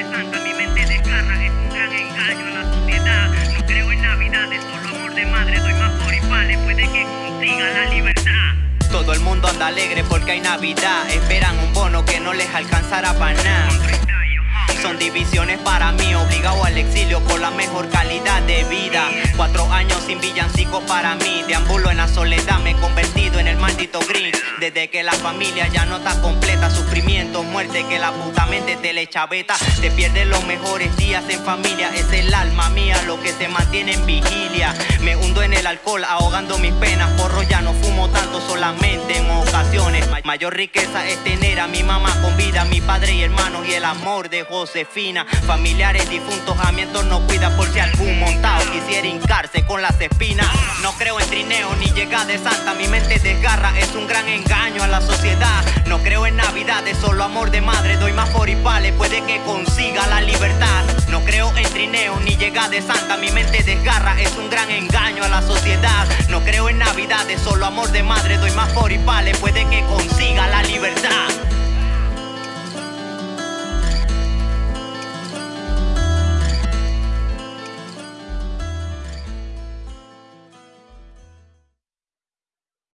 santa, mi mente desgarra, es un gran engaño a la sociedad. No creo en navidades, solo amor de madre, doy más por y vale, puede que consiga la libertad. Todo el mundo anda alegre porque hay Navidad. Esperan un bono que no les alcanzará para nada. Son divisiones para mí, obligado al exilio por la mejor calidad de vida. Cuatro años sin villancico para mí, deambulo en la soledad, me he convertido en el maldito green. Desde que la familia ya no está completa, sufrimiento, muerte, que la puta mente te le chaveta. Te pierdes los mejores días en familia, es el alma mía lo que se mantiene en vigilia. Me hundo en el alcohol, ahogando mis penas, porro ya no fumo tanto, solamente. Mayor riqueza es tener a mi mamá con vida, mi padre y hermanos y el amor de Josefina. Familiares difuntos a mi entorno cuida por si algún montado quisiera hincarse con las espinas. No creo en trineo ni llegada de santa, mi mente desgarra, es un gran engaño a la sociedad. No creo en navidades, solo amor de madre, doy más vale, puede que consiga la libertad. No creo en trineo ni llegada de santa, mi mente desgarra, es un gran engaño a la sociedad. No creo en navidades, solo amor de madre, doy más por